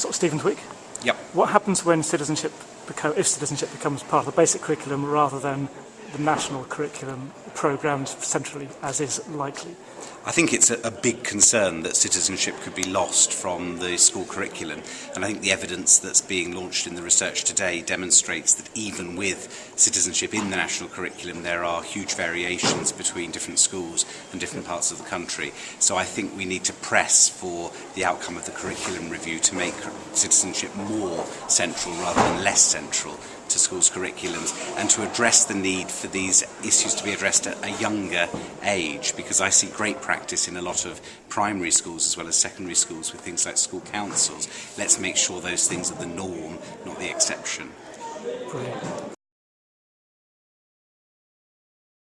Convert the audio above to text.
sort of Stephen Twigg. Yep. What happens when citizenship if citizenship becomes part of the basic curriculum rather than the national curriculum programmed centrally, as is likely? I think it's a, a big concern that citizenship could be lost from the school curriculum. And I think the evidence that's being launched in the research today demonstrates that even with citizenship in the national curriculum there are huge variations between different schools and different parts of the country. So I think we need to press for the outcome of the curriculum review to make citizenship more central rather than less central to schools' curriculums and to address the need for these issues to be addressed at a younger age because I see great practice in a lot of primary schools as well as secondary schools with things like school councils. Let's make sure those things are the norm, not the exception. Brilliant.